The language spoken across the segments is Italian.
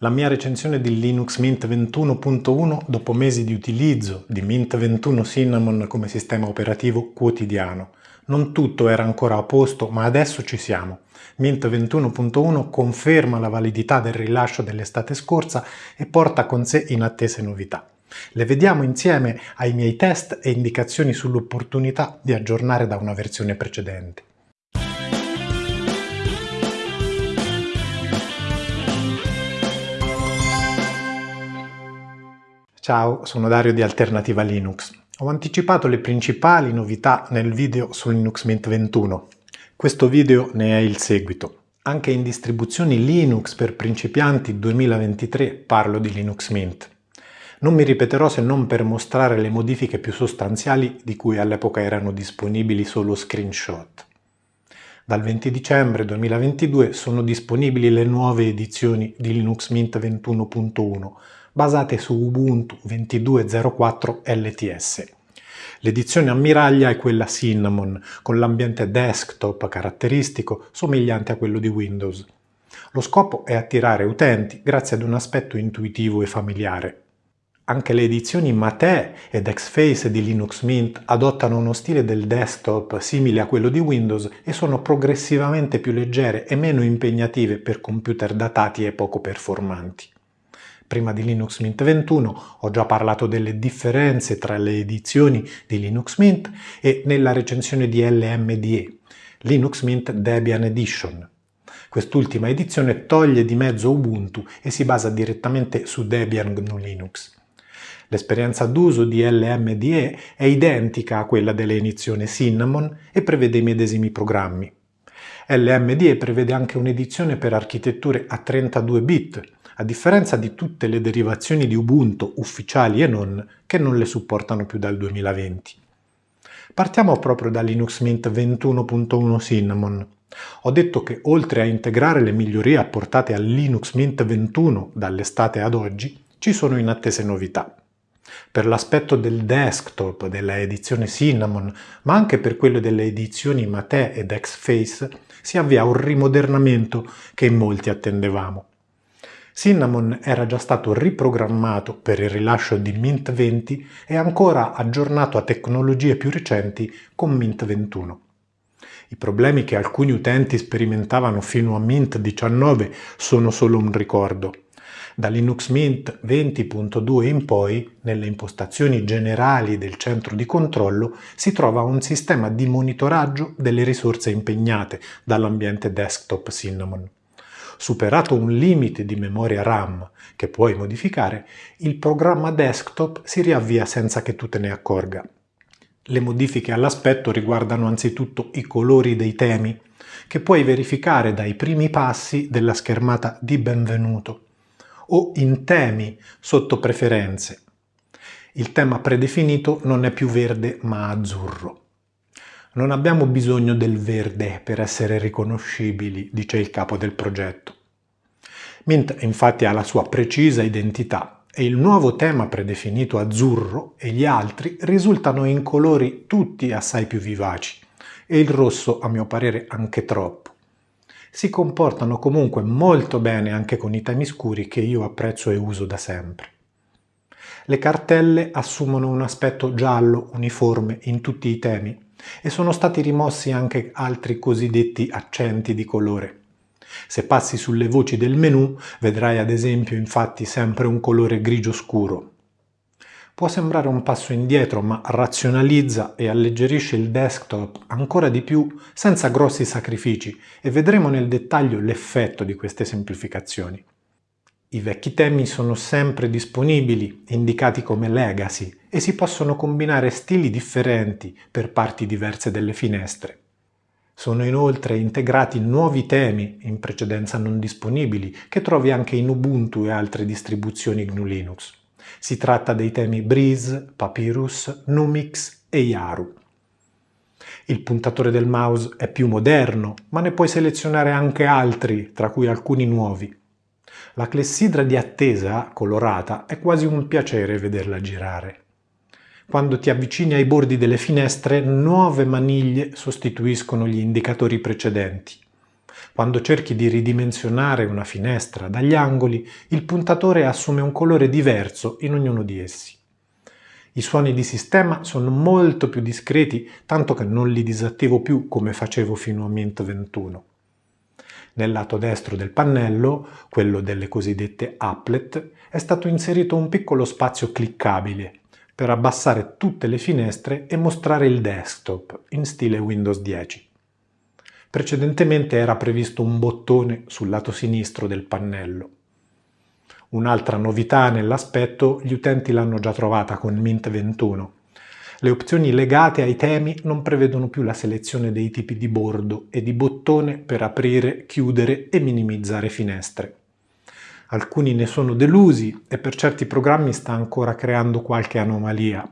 La mia recensione di Linux Mint 21.1 dopo mesi di utilizzo di Mint 21 Cinnamon come sistema operativo quotidiano. Non tutto era ancora a posto, ma adesso ci siamo. Mint 21.1 conferma la validità del rilascio dell'estate scorsa e porta con sé inattese novità. Le vediamo insieme ai miei test e indicazioni sull'opportunità di aggiornare da una versione precedente. Ciao, sono Dario di Alternativa Linux. Ho anticipato le principali novità nel video su Linux Mint 21. Questo video ne è il seguito. Anche in distribuzioni Linux per principianti 2023 parlo di Linux Mint. Non mi ripeterò se non per mostrare le modifiche più sostanziali di cui all'epoca erano disponibili solo screenshot. Dal 20 dicembre 2022 sono disponibili le nuove edizioni di Linux Mint 21.1 basate su Ubuntu 22.04 LTS. L'edizione ammiraglia è quella Cinnamon, con l'ambiente desktop caratteristico somigliante a quello di Windows. Lo scopo è attirare utenti grazie ad un aspetto intuitivo e familiare. Anche le edizioni Mate ed Xface di Linux Mint adottano uno stile del desktop simile a quello di Windows e sono progressivamente più leggere e meno impegnative per computer datati e poco performanti. Prima di Linux Mint 21 ho già parlato delle differenze tra le edizioni di Linux Mint e nella recensione di LMDE, Linux Mint Debian Edition. Quest'ultima edizione toglie di mezzo Ubuntu e si basa direttamente su Debian GNU Linux. L'esperienza d'uso di LMDE è identica a quella dell'edizione Cinnamon e prevede i medesimi programmi. LMDE prevede anche un'edizione per architetture a 32 bit, a differenza di tutte le derivazioni di Ubuntu ufficiali e non, che non le supportano più dal 2020. Partiamo proprio da Linux Mint 21.1 Cinnamon. Ho detto che oltre a integrare le migliorie apportate a Linux Mint 21 dall'estate ad oggi, ci sono inattese novità. Per l'aspetto del desktop della edizione Cinnamon, ma anche per quello delle edizioni Mate ed Xface, si avvia un rimodernamento che in molti attendevamo. Cinnamon era già stato riprogrammato per il rilascio di Mint 20 e ancora aggiornato a tecnologie più recenti con Mint 21. I problemi che alcuni utenti sperimentavano fino a Mint 19 sono solo un ricordo. Da Linux Mint 20.2 in poi, nelle impostazioni generali del centro di controllo, si trova un sistema di monitoraggio delle risorse impegnate dall'ambiente desktop Cinnamon. Superato un limite di memoria RAM che puoi modificare, il programma desktop si riavvia senza che tu te ne accorga. Le modifiche all'aspetto riguardano anzitutto i colori dei temi, che puoi verificare dai primi passi della schermata di benvenuto, o in temi sotto preferenze. Il tema predefinito non è più verde ma azzurro. Non abbiamo bisogno del verde per essere riconoscibili, dice il capo del progetto. Mint infatti ha la sua precisa identità e il nuovo tema predefinito azzurro e gli altri risultano in colori tutti assai più vivaci e il rosso a mio parere anche troppo. Si comportano comunque molto bene anche con i temi scuri che io apprezzo e uso da sempre. Le cartelle assumono un aspetto giallo uniforme in tutti i temi e sono stati rimossi anche altri cosiddetti accenti di colore. Se passi sulle voci del menu vedrai ad esempio infatti sempre un colore grigio scuro. Può sembrare un passo indietro ma razionalizza e alleggerisce il desktop ancora di più senza grossi sacrifici e vedremo nel dettaglio l'effetto di queste semplificazioni. I vecchi temi sono sempre disponibili, indicati come legacy, e si possono combinare stili differenti per parti diverse delle finestre. Sono inoltre integrati nuovi temi, in precedenza non disponibili, che trovi anche in Ubuntu e altre distribuzioni GNU Linux. Si tratta dei temi Breeze, Papyrus, Numix e Yaru. Il puntatore del mouse è più moderno, ma ne puoi selezionare anche altri, tra cui alcuni nuovi. La clessidra di attesa, colorata, è quasi un piacere vederla girare. Quando ti avvicini ai bordi delle finestre, nuove maniglie sostituiscono gli indicatori precedenti. Quando cerchi di ridimensionare una finestra dagli angoli, il puntatore assume un colore diverso in ognuno di essi. I suoni di sistema sono molto più discreti, tanto che non li disattivo più come facevo fino a Mint 21. Nel lato destro del pannello, quello delle cosiddette applet, è stato inserito un piccolo spazio cliccabile per abbassare tutte le finestre e mostrare il desktop in stile Windows 10. Precedentemente era previsto un bottone sul lato sinistro del pannello. Un'altra novità nell'aspetto gli utenti l'hanno già trovata con Mint 21. Le opzioni legate ai temi non prevedono più la selezione dei tipi di bordo e di bottone per aprire, chiudere e minimizzare finestre. Alcuni ne sono delusi e per certi programmi sta ancora creando qualche anomalia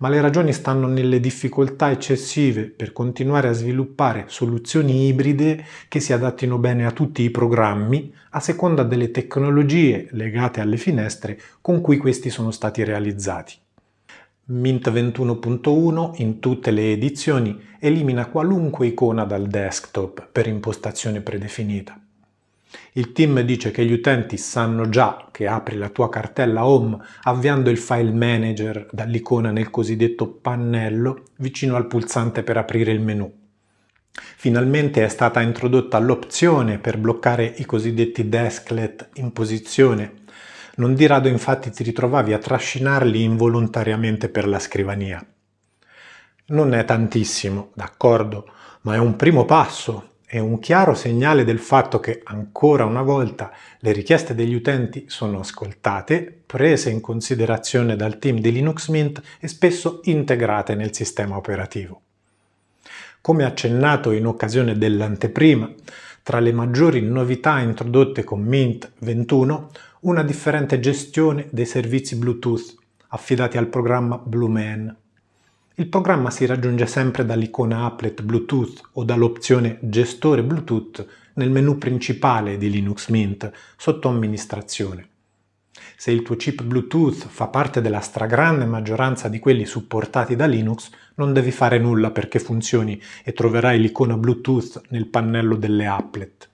ma le ragioni stanno nelle difficoltà eccessive per continuare a sviluppare soluzioni ibride che si adattino bene a tutti i programmi a seconda delle tecnologie legate alle finestre con cui questi sono stati realizzati. Mint 21.1 in tutte le edizioni elimina qualunque icona dal desktop per impostazione predefinita. Il team dice che gli utenti sanno già che apri la tua cartella Home avviando il file manager dall'icona nel cosiddetto pannello vicino al pulsante per aprire il menu. Finalmente è stata introdotta l'opzione per bloccare i cosiddetti desklet in posizione. Non di rado infatti ti ritrovavi a trascinarli involontariamente per la scrivania. Non è tantissimo, d'accordo, ma è un primo passo è un chiaro segnale del fatto che ancora una volta le richieste degli utenti sono ascoltate, prese in considerazione dal team di Linux Mint e spesso integrate nel sistema operativo. Come accennato in occasione dell'anteprima, tra le maggiori novità introdotte con Mint 21, una differente gestione dei servizi Bluetooth affidati al programma BlueMan. Il programma si raggiunge sempre dall'icona applet Bluetooth o dall'opzione Gestore Bluetooth nel menu principale di Linux Mint sotto amministrazione. Se il tuo chip Bluetooth fa parte della stragrande maggioranza di quelli supportati da Linux, non devi fare nulla perché funzioni e troverai l'icona Bluetooth nel pannello delle applet.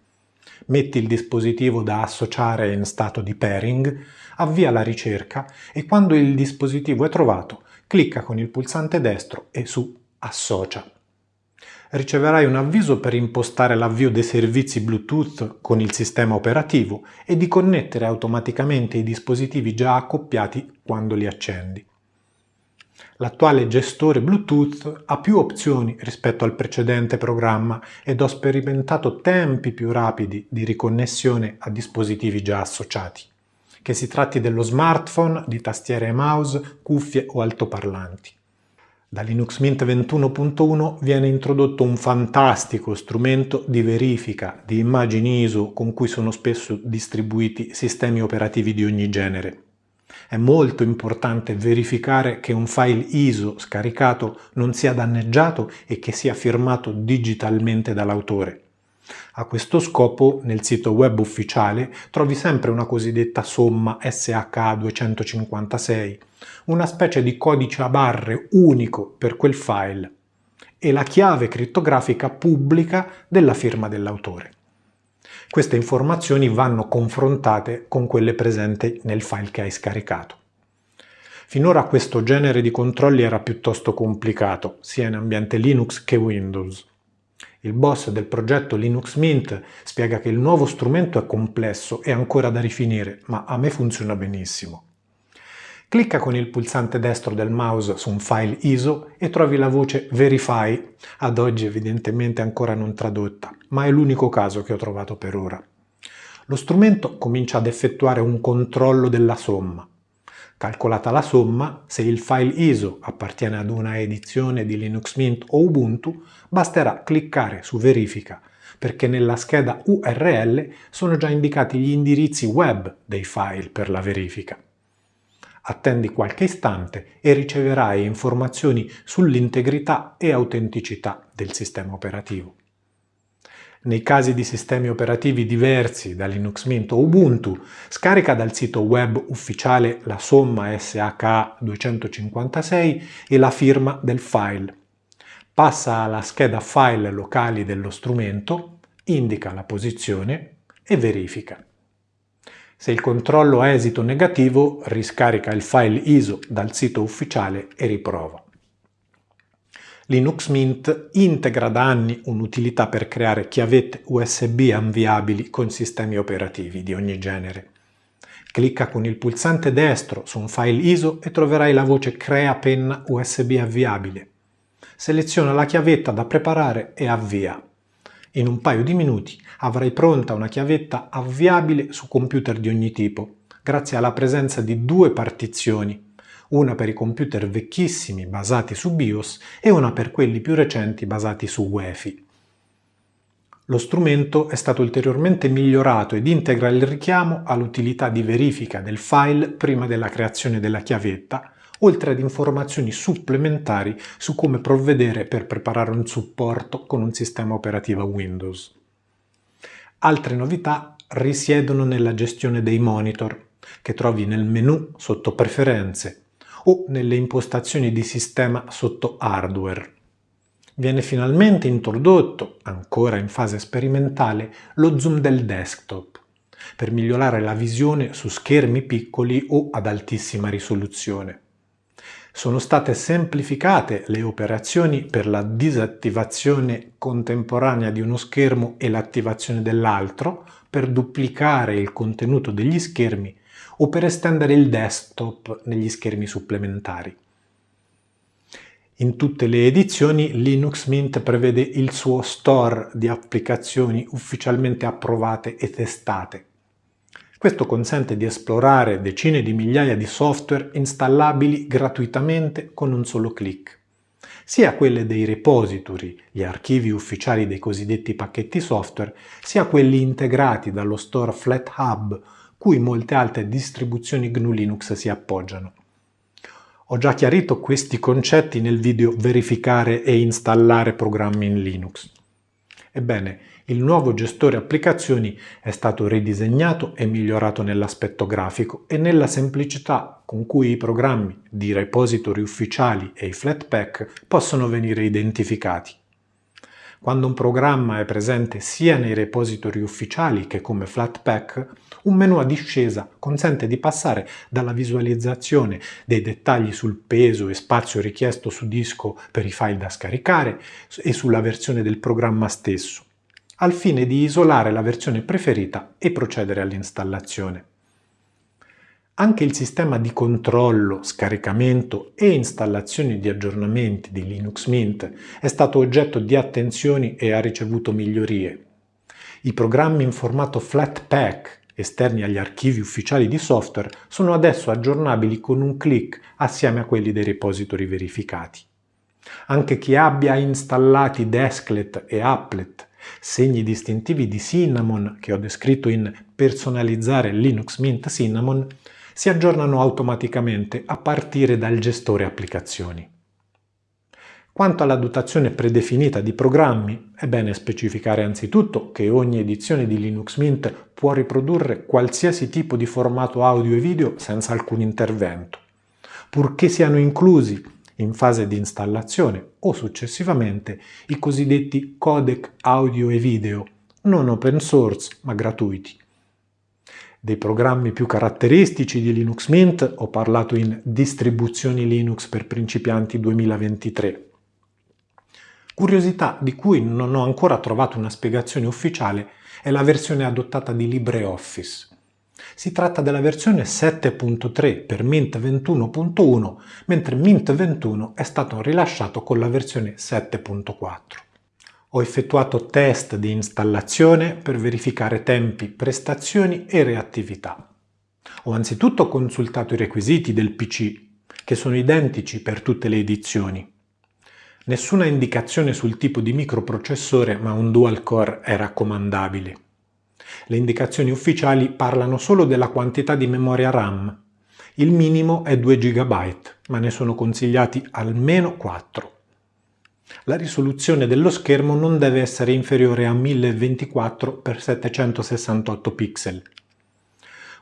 Metti il dispositivo da associare in stato di pairing, avvia la ricerca e quando il dispositivo è trovato clicca con il pulsante destro e su Associa. Riceverai un avviso per impostare l'avvio dei servizi Bluetooth con il sistema operativo e di connettere automaticamente i dispositivi già accoppiati quando li accendi. L'attuale gestore Bluetooth ha più opzioni rispetto al precedente programma ed ho sperimentato tempi più rapidi di riconnessione a dispositivi già associati che si tratti dello smartphone, di tastiere e mouse, cuffie o altoparlanti. Da Linux Mint 21.1 viene introdotto un fantastico strumento di verifica di immagini ISO con cui sono spesso distribuiti sistemi operativi di ogni genere. È molto importante verificare che un file ISO scaricato non sia danneggiato e che sia firmato digitalmente dall'autore. A questo scopo nel sito web ufficiale trovi sempre una cosiddetta somma SH256, una specie di codice a barre unico per quel file e la chiave crittografica pubblica della firma dell'autore. Queste informazioni vanno confrontate con quelle presenti nel file che hai scaricato. Finora questo genere di controlli era piuttosto complicato, sia in ambiente Linux che Windows. Il boss del progetto Linux Mint spiega che il nuovo strumento è complesso e ancora da rifinire, ma a me funziona benissimo. Clicca con il pulsante destro del mouse su un file ISO e trovi la voce Verify, ad oggi evidentemente ancora non tradotta, ma è l'unico caso che ho trovato per ora. Lo strumento comincia ad effettuare un controllo della somma. Calcolata la somma, se il file ISO appartiene ad una edizione di Linux Mint o Ubuntu, basterà cliccare su Verifica perché nella scheda URL sono già indicati gli indirizzi web dei file per la verifica. Attendi qualche istante e riceverai informazioni sull'integrità e autenticità del sistema operativo. Nei casi di sistemi operativi diversi da Linux Mint o Ubuntu, scarica dal sito web ufficiale la somma SHA-256 e la firma del file. Passa alla scheda file locali dello strumento, indica la posizione e verifica. Se il controllo ha esito negativo, riscarica il file ISO dal sito ufficiale e riprova. Linux Mint integra da anni un'utilità per creare chiavette USB avviabili con sistemi operativi di ogni genere. Clicca con il pulsante destro su un file ISO e troverai la voce Crea penna USB avviabile. Seleziona la chiavetta da preparare e avvia. In un paio di minuti avrai pronta una chiavetta avviabile su computer di ogni tipo, grazie alla presenza di due partizioni una per i computer vecchissimi basati su BIOS e una per quelli più recenti basati su UEFI. Lo strumento è stato ulteriormente migliorato ed integra il richiamo all'utilità di verifica del file prima della creazione della chiavetta, oltre ad informazioni supplementari su come provvedere per preparare un supporto con un sistema operativo Windows. Altre novità risiedono nella gestione dei monitor, che trovi nel menu sotto Preferenze o nelle impostazioni di sistema sotto hardware. Viene finalmente introdotto, ancora in fase sperimentale, lo zoom del desktop, per migliorare la visione su schermi piccoli o ad altissima risoluzione. Sono state semplificate le operazioni per la disattivazione contemporanea di uno schermo e l'attivazione dell'altro per duplicare il contenuto degli schermi o per estendere il desktop negli schermi supplementari. In tutte le edizioni Linux Mint prevede il suo store di applicazioni ufficialmente approvate e testate. Questo consente di esplorare decine di migliaia di software installabili gratuitamente con un solo clic. Sia quelle dei repository, gli archivi ufficiali dei cosiddetti pacchetti software, sia quelli integrati dallo store FlatHub cui molte altre distribuzioni GNU Linux si appoggiano. Ho già chiarito questi concetti nel video Verificare e installare programmi in Linux. Ebbene, il nuovo gestore applicazioni è stato ridisegnato e migliorato nell'aspetto grafico e nella semplicità con cui i programmi di repository ufficiali e i Flatpak possono venire identificati. Quando un programma è presente sia nei repository ufficiali che come Flatpak, un menu a discesa consente di passare dalla visualizzazione dei dettagli sul peso e spazio richiesto su disco per i file da scaricare e sulla versione del programma stesso, al fine di isolare la versione preferita e procedere all'installazione. Anche il sistema di controllo, scaricamento e installazione di aggiornamenti di Linux Mint è stato oggetto di attenzioni e ha ricevuto migliorie. I programmi in formato Flatpak esterni agli archivi ufficiali di software sono adesso aggiornabili con un clic assieme a quelli dei repository verificati. Anche chi abbia installati Desklet e Applet, segni distintivi di Cinnamon che ho descritto in Personalizzare Linux Mint Cinnamon, si aggiornano automaticamente a partire dal gestore applicazioni. Quanto alla dotazione predefinita di programmi, è bene specificare anzitutto che ogni edizione di Linux Mint può riprodurre qualsiasi tipo di formato audio e video senza alcun intervento, purché siano inclusi in fase di installazione o successivamente i cosiddetti codec audio e video, non open source ma gratuiti. Dei programmi più caratteristici di Linux Mint ho parlato in Distribuzioni Linux per principianti 2023. Curiosità di cui non ho ancora trovato una spiegazione ufficiale è la versione adottata di LibreOffice. Si tratta della versione 7.3 per Mint 21.1, mentre Mint 21 è stato rilasciato con la versione 7.4. Ho effettuato test di installazione per verificare tempi, prestazioni e reattività. Ho anzitutto consultato i requisiti del PC, che sono identici per tutte le edizioni. Nessuna indicazione sul tipo di microprocessore, ma un dual core è raccomandabile. Le indicazioni ufficiali parlano solo della quantità di memoria RAM. Il minimo è 2 GB, ma ne sono consigliati almeno 4. La risoluzione dello schermo non deve essere inferiore a 1024x768 pixel.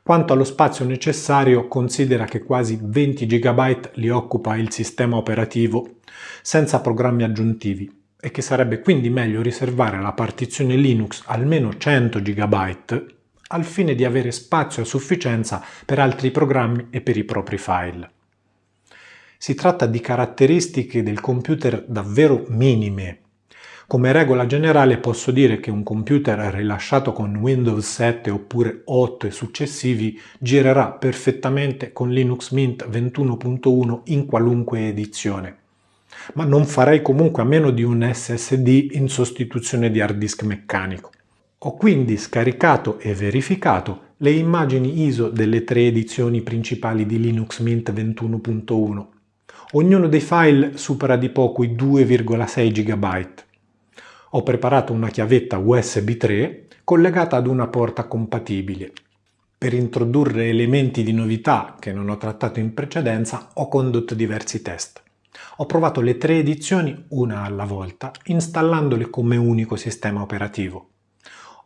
Quanto allo spazio necessario, considera che quasi 20 GB li occupa il sistema operativo, senza programmi aggiuntivi, e che sarebbe quindi meglio riservare alla partizione Linux almeno 100 GB al fine di avere spazio a sufficienza per altri programmi e per i propri file. Si tratta di caratteristiche del computer davvero minime. Come regola generale posso dire che un computer rilasciato con Windows 7 oppure 8 e successivi girerà perfettamente con Linux Mint 21.1 in qualunque edizione. Ma non farei comunque a meno di un SSD in sostituzione di hard disk meccanico. Ho quindi scaricato e verificato le immagini ISO delle tre edizioni principali di Linux Mint 21.1. Ognuno dei file supera di poco i 2,6 GB. Ho preparato una chiavetta USB 3 collegata ad una porta compatibile. Per introdurre elementi di novità che non ho trattato in precedenza ho condotto diversi test. Ho provato le tre edizioni una alla volta installandole come unico sistema operativo.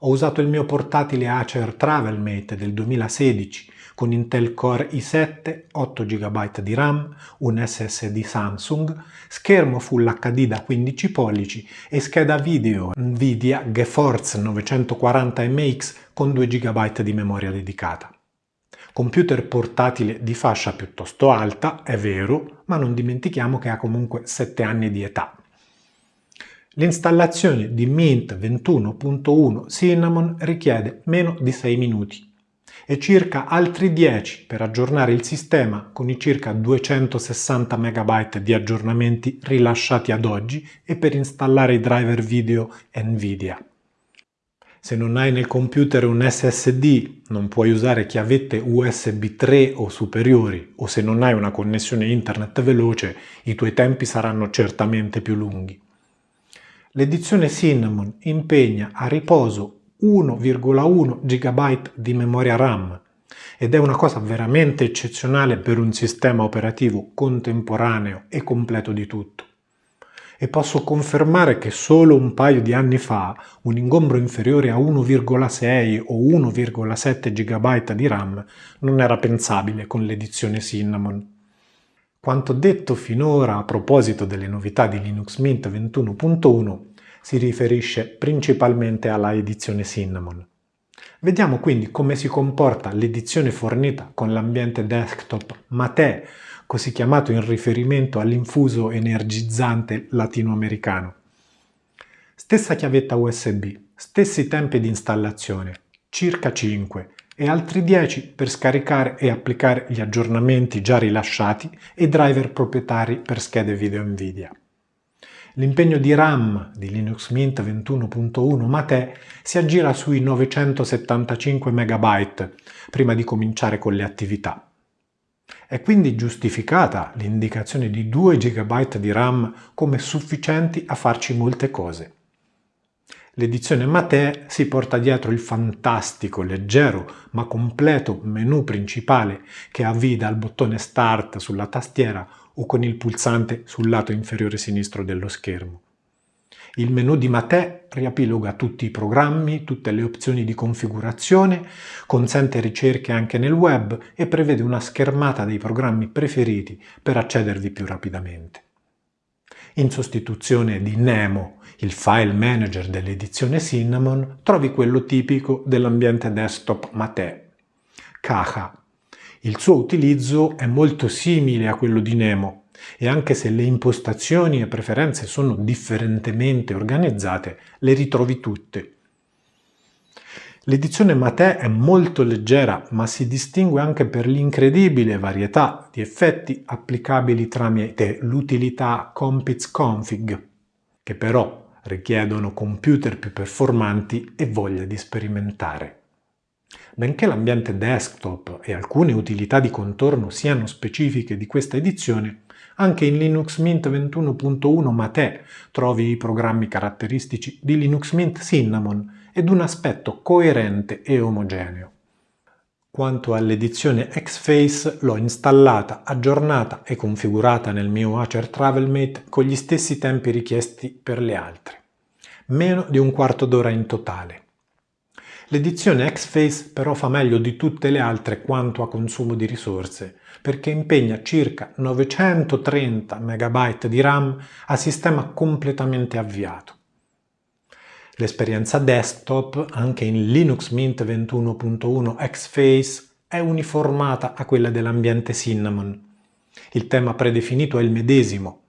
Ho usato il mio portatile Acer TravelMate del 2016 con Intel Core i7, 8 GB di RAM, un SSD Samsung, schermo Full HD da 15 pollici e scheda video Nvidia GeForce 940MX con 2 GB di memoria dedicata. Computer portatile di fascia piuttosto alta, è vero, ma non dimentichiamo che ha comunque 7 anni di età. L'installazione di Mint 21.1 Cinnamon richiede meno di 6 minuti e circa altri 10 per aggiornare il sistema con i circa 260 MB di aggiornamenti rilasciati ad oggi e per installare i driver video Nvidia. Se non hai nel computer un SSD non puoi usare chiavette USB 3 o superiori o se non hai una connessione internet veloce i tuoi tempi saranno certamente più lunghi. L'edizione Cinnamon impegna a riposo 1,1 GB di memoria RAM ed è una cosa veramente eccezionale per un sistema operativo contemporaneo e completo di tutto. E posso confermare che solo un paio di anni fa un ingombro inferiore a 1,6 o 1,7 GB di RAM non era pensabile con l'edizione Cinnamon. Quanto detto finora a proposito delle novità di Linux Mint 21.1 si riferisce principalmente alla edizione Cinnamon. Vediamo quindi come si comporta l'edizione fornita con l'ambiente desktop Mate, così chiamato in riferimento all'infuso energizzante latinoamericano. Stessa chiavetta USB, stessi tempi di installazione, circa 5, e altri 10 per scaricare e applicare gli aggiornamenti già rilasciati e driver proprietari per schede video Nvidia. L'impegno di RAM di Linux Mint 21.1 Mate si aggira sui 975 MB prima di cominciare con le attività. È quindi giustificata l'indicazione di 2 GB di RAM come sufficienti a farci molte cose. L'edizione Mate si porta dietro il fantastico, leggero ma completo menu principale che avvii dal bottone Start sulla tastiera o con il pulsante sul lato inferiore sinistro dello schermo. Il menu di Mate riepiloga tutti i programmi, tutte le opzioni di configurazione, consente ricerche anche nel web e prevede una schermata dei programmi preferiti per accedervi più rapidamente. In sostituzione di Nemo, il file manager dell'edizione Cinnamon, trovi quello tipico dell'ambiente desktop Mate, Caja. Il suo utilizzo è molto simile a quello di Nemo e anche se le impostazioni e preferenze sono differentemente organizzate, le ritrovi tutte L'edizione Mate è molto leggera ma si distingue anche per l'incredibile varietà di effetti applicabili tramite l'utilità Compiz Config, che però richiedono computer più performanti e voglia di sperimentare. Benché l'ambiente desktop e alcune utilità di contorno siano specifiche di questa edizione, anche in Linux Mint 21.1 Mate trovi i programmi caratteristici di Linux Mint Cinnamon ed un aspetto coerente e omogeneo. Quanto all'edizione Xface l'ho installata, aggiornata e configurata nel mio Acer TravelMate con gli stessi tempi richiesti per le altre. Meno di un quarto d'ora in totale. L'edizione Xface però fa meglio di tutte le altre quanto a consumo di risorse, perché impegna circa 930 MB di RAM a sistema completamente avviato. L'esperienza desktop, anche in Linux Mint 21.1 Xface, è uniformata a quella dell'ambiente Cinnamon. Il tema predefinito è il medesimo,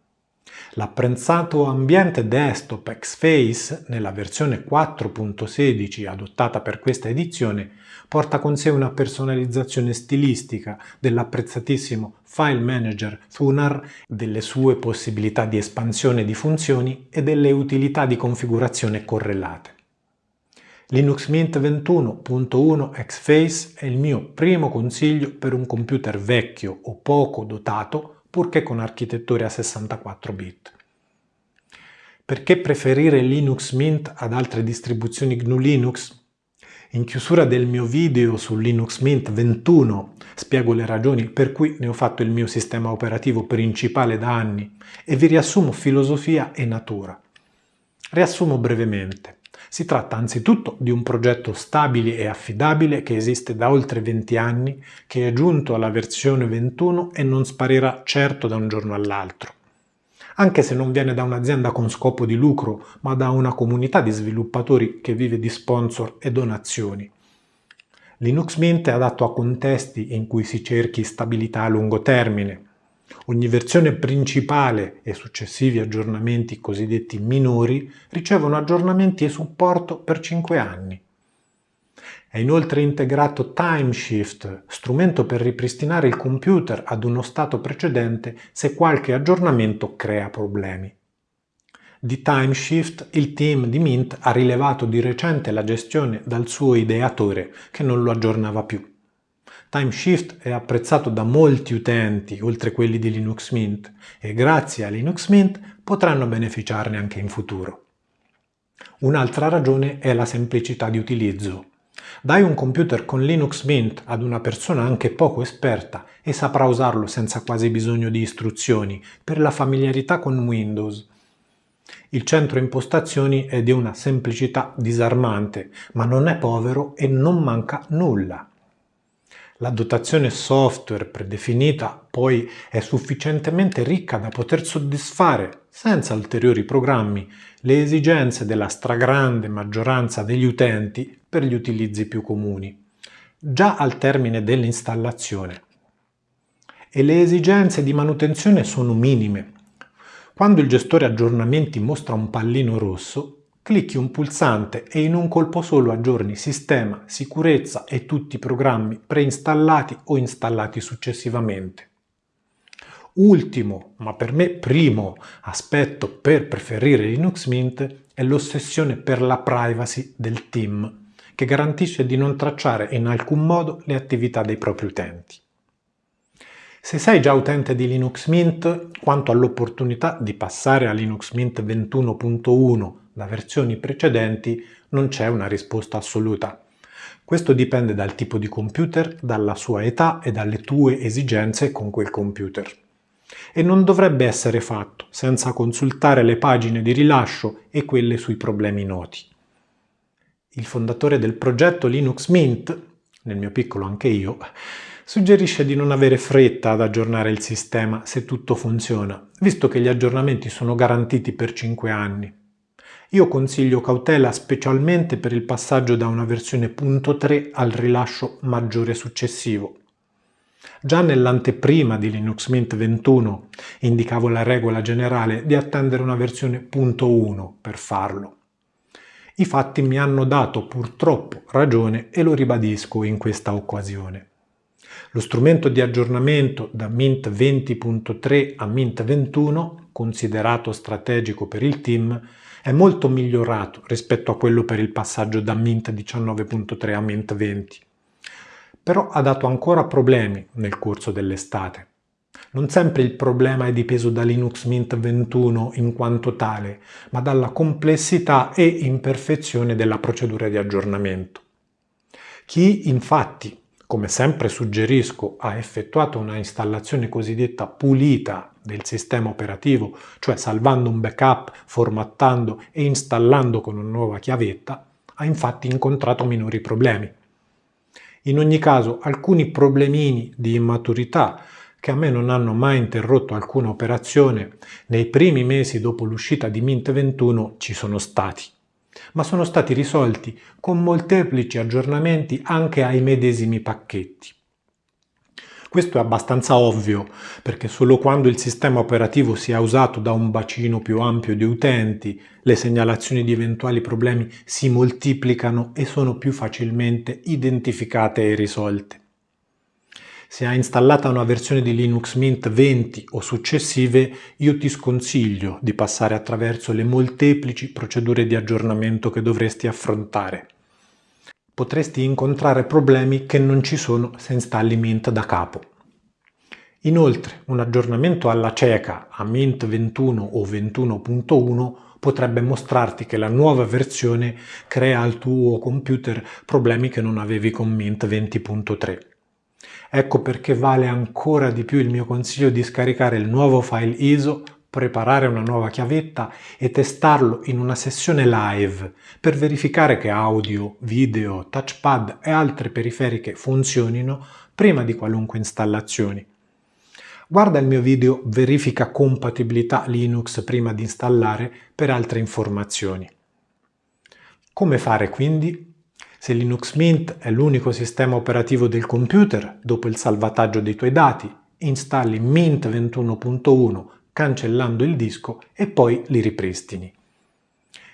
L'apprezzato ambiente desktop Xface, nella versione 4.16 adottata per questa edizione, porta con sé una personalizzazione stilistica dell'apprezzatissimo File Manager Thunar, delle sue possibilità di espansione di funzioni e delle utilità di configurazione correlate. Linux Mint 21.1 Xface è il mio primo consiglio per un computer vecchio o poco dotato purché con architetture a 64 bit. Perché preferire Linux Mint ad altre distribuzioni GNU Linux? In chiusura del mio video su Linux Mint 21 spiego le ragioni per cui ne ho fatto il mio sistema operativo principale da anni e vi riassumo filosofia e natura. Riassumo brevemente. Si tratta anzitutto di un progetto stabile e affidabile che esiste da oltre 20 anni, che è giunto alla versione 21 e non sparirà certo da un giorno all'altro. Anche se non viene da un'azienda con scopo di lucro, ma da una comunità di sviluppatori che vive di sponsor e donazioni. Linux Mint è adatto a contesti in cui si cerchi stabilità a lungo termine, Ogni versione principale e successivi aggiornamenti cosiddetti minori ricevono aggiornamenti e supporto per 5 anni. È inoltre integrato Timeshift, strumento per ripristinare il computer ad uno stato precedente se qualche aggiornamento crea problemi. Di Timeshift il team di Mint ha rilevato di recente la gestione dal suo ideatore che non lo aggiornava più. Timeshift è apprezzato da molti utenti, oltre quelli di Linux Mint, e grazie a Linux Mint potranno beneficiarne anche in futuro. Un'altra ragione è la semplicità di utilizzo. Dai un computer con Linux Mint ad una persona anche poco esperta e saprà usarlo senza quasi bisogno di istruzioni per la familiarità con Windows. Il centro impostazioni è di una semplicità disarmante, ma non è povero e non manca nulla. La dotazione software predefinita poi è sufficientemente ricca da poter soddisfare, senza ulteriori programmi, le esigenze della stragrande maggioranza degli utenti per gli utilizzi più comuni, già al termine dell'installazione. E le esigenze di manutenzione sono minime. Quando il gestore aggiornamenti mostra un pallino rosso, Clicchi un pulsante e in un colpo solo aggiorni sistema, sicurezza e tutti i programmi preinstallati o installati successivamente. Ultimo, ma per me primo, aspetto per preferire Linux Mint è l'ossessione per la privacy del team, che garantisce di non tracciare in alcun modo le attività dei propri utenti. Se sei già utente di Linux Mint, quanto all'opportunità di passare a Linux Mint 21.1 da versioni precedenti non c'è una risposta assoluta. Questo dipende dal tipo di computer, dalla sua età e dalle tue esigenze con quel computer. E non dovrebbe essere fatto senza consultare le pagine di rilascio e quelle sui problemi noti. Il fondatore del progetto Linux Mint, nel mio piccolo anche io, suggerisce di non avere fretta ad aggiornare il sistema se tutto funziona, visto che gli aggiornamenti sono garantiti per 5 anni. Io consiglio cautela specialmente per il passaggio da una versione .3 al rilascio maggiore successivo. Già nell'anteprima di Linux Mint 21 indicavo la regola generale di attendere una versione .1 per farlo. I fatti mi hanno dato purtroppo ragione e lo ribadisco in questa occasione. Lo strumento di aggiornamento da Mint 20.3 a Mint 21, considerato strategico per il team, è molto migliorato rispetto a quello per il passaggio da Mint 19.3 a Mint 20, però ha dato ancora problemi nel corso dell'estate. Non sempre il problema è dipeso da Linux Mint 21 in quanto tale, ma dalla complessità e imperfezione della procedura di aggiornamento. Chi infatti come sempre suggerisco, ha effettuato una installazione cosiddetta pulita del sistema operativo, cioè salvando un backup, formattando e installando con una nuova chiavetta, ha infatti incontrato minori problemi. In ogni caso, alcuni problemini di immaturità che a me non hanno mai interrotto alcuna operazione, nei primi mesi dopo l'uscita di Mint 21 ci sono stati, ma sono stati risolti con molteplici aggiornamenti anche ai medesimi pacchetti. Questo è abbastanza ovvio, perché solo quando il sistema operativo sia usato da un bacino più ampio di utenti, le segnalazioni di eventuali problemi si moltiplicano e sono più facilmente identificate e risolte. Se hai installata una versione di Linux Mint 20 o successive, io ti sconsiglio di passare attraverso le molteplici procedure di aggiornamento che dovresti affrontare potresti incontrare problemi che non ci sono se installi Mint da capo. Inoltre, un aggiornamento alla cieca a Mint 21 o 21.1 potrebbe mostrarti che la nuova versione crea al tuo computer problemi che non avevi con Mint 20.3. Ecco perché vale ancora di più il mio consiglio di scaricare il nuovo file ISO preparare una nuova chiavetta e testarlo in una sessione live per verificare che audio, video, touchpad e altre periferiche funzionino prima di qualunque installazione. Guarda il mio video Verifica compatibilità Linux prima di installare per altre informazioni. Come fare quindi? Se Linux Mint è l'unico sistema operativo del computer, dopo il salvataggio dei tuoi dati, installi Mint 21.1 cancellando il disco e poi li ripristini.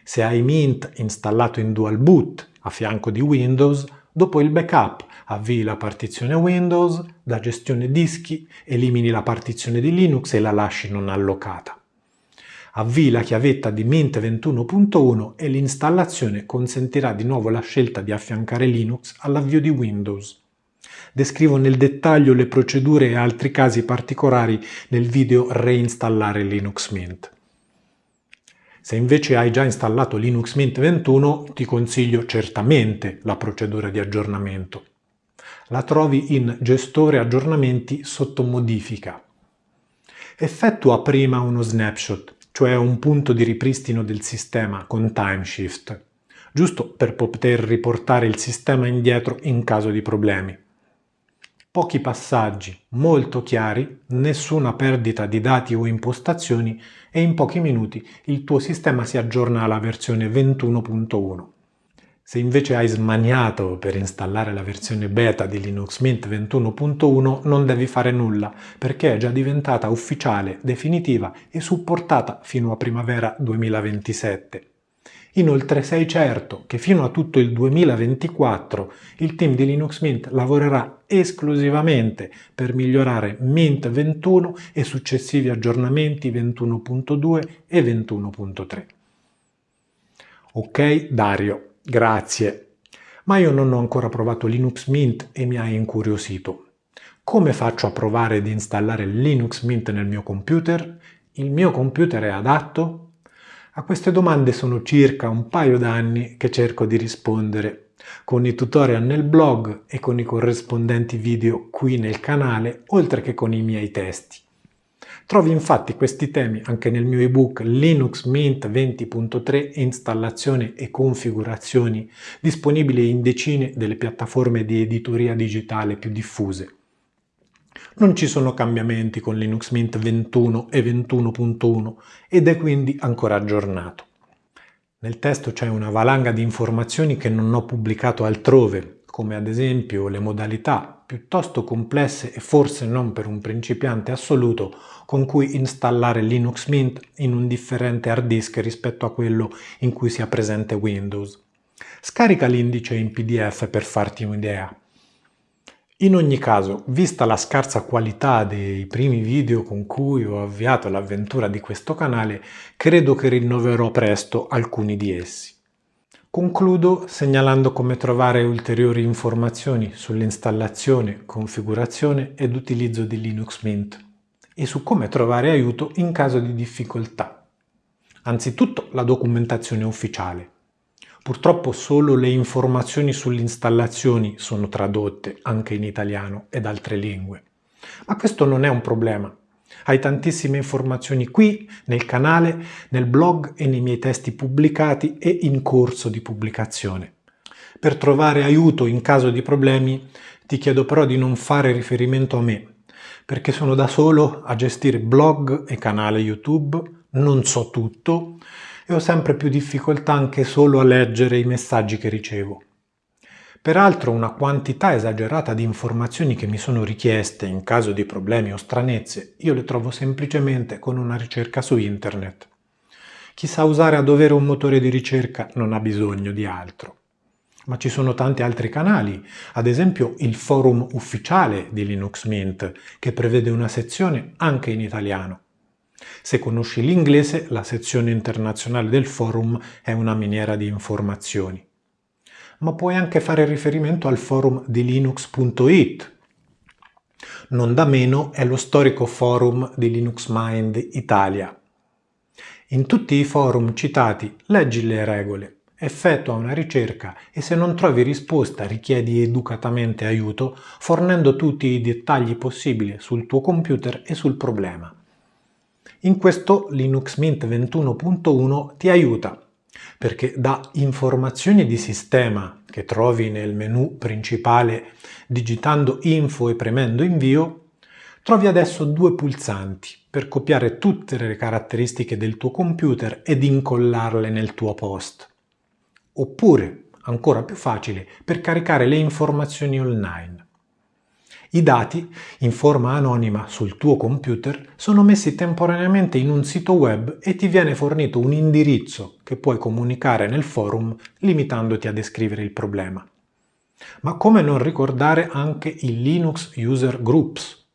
Se hai Mint installato in Dual Boot a fianco di Windows, dopo il backup avvii la partizione Windows, da gestione dischi, elimini la partizione di Linux e la lasci non allocata. Avvii la chiavetta di Mint 21.1 e l'installazione consentirà di nuovo la scelta di affiancare Linux all'avvio di Windows. Descrivo nel dettaglio le procedure e altri casi particolari nel video Reinstallare Linux Mint. Se invece hai già installato Linux Mint 21 ti consiglio certamente la procedura di aggiornamento. La trovi in Gestore aggiornamenti sotto modifica. Effettua prima uno snapshot, cioè un punto di ripristino del sistema con timeshift, giusto per poter riportare il sistema indietro in caso di problemi pochi passaggi molto chiari, nessuna perdita di dati o impostazioni e in pochi minuti il tuo sistema si aggiorna alla versione 21.1. Se invece hai smaniato per installare la versione beta di Linux Mint 21.1 non devi fare nulla perché è già diventata ufficiale, definitiva e supportata fino a primavera 2027. Inoltre sei certo che fino a tutto il 2024 il team di Linux Mint lavorerà esclusivamente per migliorare Mint 21 e successivi aggiornamenti 21.2 e 21.3. Ok Dario, grazie. Ma io non ho ancora provato Linux Mint e mi hai incuriosito. Come faccio a provare ad installare Linux Mint nel mio computer? Il mio computer è adatto? A queste domande sono circa un paio d'anni che cerco di rispondere, con i tutorial nel blog e con i corrispondenti video qui nel canale, oltre che con i miei testi. Trovi infatti questi temi anche nel mio ebook Linux Mint 20.3 Installazione e configurazioni, disponibile in decine delle piattaforme di editoria digitale più diffuse. Non ci sono cambiamenti con Linux Mint 21 e 21.1 ed è quindi ancora aggiornato. Nel testo c'è una valanga di informazioni che non ho pubblicato altrove, come ad esempio le modalità piuttosto complesse e forse non per un principiante assoluto con cui installare Linux Mint in un differente hard disk rispetto a quello in cui sia presente Windows. Scarica l'indice in PDF per farti un'idea. In ogni caso, vista la scarsa qualità dei primi video con cui ho avviato l'avventura di questo canale, credo che rinnoverò presto alcuni di essi. Concludo segnalando come trovare ulteriori informazioni sull'installazione, configurazione ed utilizzo di Linux Mint e su come trovare aiuto in caso di difficoltà. Anzitutto la documentazione ufficiale. Purtroppo solo le informazioni sulle installazioni sono tradotte anche in italiano ed altre lingue. Ma questo non è un problema. Hai tantissime informazioni qui, nel canale, nel blog e nei miei testi pubblicati e in corso di pubblicazione. Per trovare aiuto in caso di problemi ti chiedo però di non fare riferimento a me, perché sono da solo a gestire blog e canale YouTube, non so tutto e ho sempre più difficoltà anche solo a leggere i messaggi che ricevo. Peraltro una quantità esagerata di informazioni che mi sono richieste in caso di problemi o stranezze io le trovo semplicemente con una ricerca su internet. Chi sa usare a dovere un motore di ricerca non ha bisogno di altro. Ma ci sono tanti altri canali, ad esempio il forum ufficiale di Linux Mint, che prevede una sezione anche in italiano. Se conosci l'inglese, la sezione internazionale del forum è una miniera di informazioni. Ma puoi anche fare riferimento al forum di linux.it. Non da meno è lo storico forum di Linux Mind Italia. In tutti i forum citati leggi le regole, effettua una ricerca e se non trovi risposta richiedi educatamente aiuto fornendo tutti i dettagli possibili sul tuo computer e sul problema. In questo Linux Mint 21.1 ti aiuta perché da informazioni di sistema che trovi nel menu principale digitando info e premendo invio Trovi adesso due pulsanti per copiare tutte le caratteristiche del tuo computer ed incollarle nel tuo post. Oppure, ancora più facile, per caricare le informazioni online. I dati, in forma anonima sul tuo computer, sono messi temporaneamente in un sito web e ti viene fornito un indirizzo che puoi comunicare nel forum limitandoti a descrivere il problema. Ma come non ricordare anche i Linux User Groups,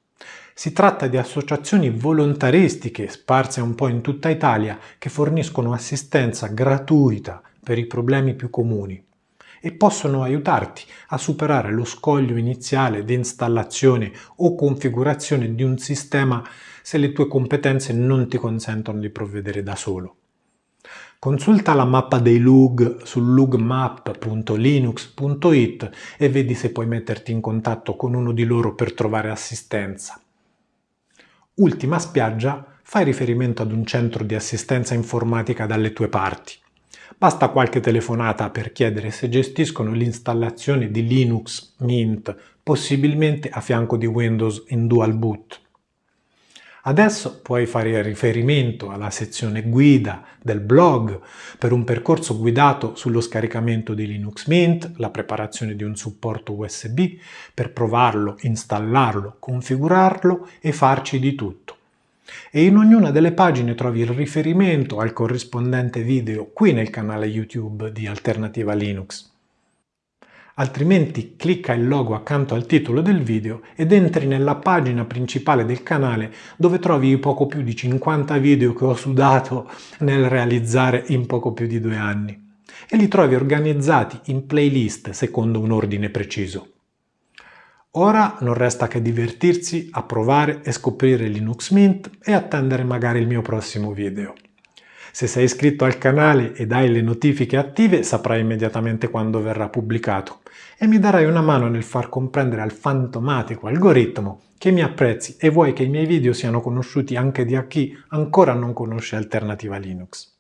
si tratta di associazioni volontaristiche sparse un po' in tutta Italia che forniscono assistenza gratuita per i problemi più comuni e possono aiutarti a superare lo scoglio iniziale di installazione o configurazione di un sistema se le tue competenze non ti consentono di provvedere da solo. Consulta la mappa dei lug su lugmap.linux.it e vedi se puoi metterti in contatto con uno di loro per trovare assistenza. Ultima spiaggia, fai riferimento ad un centro di assistenza informatica dalle tue parti. Basta qualche telefonata per chiedere se gestiscono l'installazione di Linux Mint, possibilmente a fianco di Windows in dual boot. Adesso puoi fare riferimento alla sezione guida del blog per un percorso guidato sullo scaricamento di Linux Mint, la preparazione di un supporto USB per provarlo, installarlo, configurarlo e farci di tutto. E in ognuna delle pagine trovi il riferimento al corrispondente video qui nel canale YouTube di Alternativa Linux altrimenti clicca il logo accanto al titolo del video ed entri nella pagina principale del canale dove trovi i poco più di 50 video che ho sudato nel realizzare in poco più di due anni e li trovi organizzati in playlist secondo un ordine preciso. Ora non resta che divertirsi a provare e scoprire Linux Mint e attendere magari il mio prossimo video. Se sei iscritto al canale ed hai le notifiche attive saprai immediatamente quando verrà pubblicato e mi darai una mano nel far comprendere al fantomatico algoritmo che mi apprezzi e vuoi che i miei video siano conosciuti anche da chi ancora non conosce Alternativa Linux.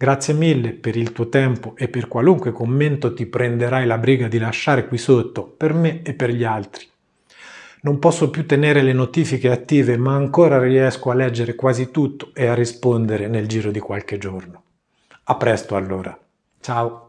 Grazie mille per il tuo tempo e per qualunque commento ti prenderai la briga di lasciare qui sotto per me e per gli altri. Non posso più tenere le notifiche attive ma ancora riesco a leggere quasi tutto e a rispondere nel giro di qualche giorno. A presto allora. Ciao!